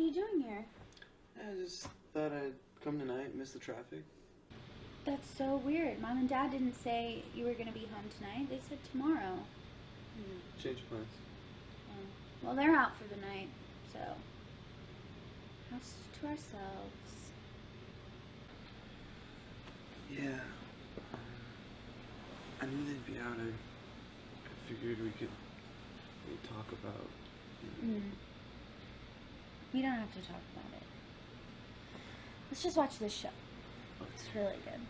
are you doing here? I just thought I'd come tonight, miss the traffic. That's so weird. Mom and Dad didn't say you were gonna be home tonight. They said tomorrow. Change plans. Oh. Well, they're out for the night, so house to ourselves. Yeah. Um, I knew they'd be out. I, I figured we could we talk about. We don't have to talk about it. Let's just watch this show. It's really good.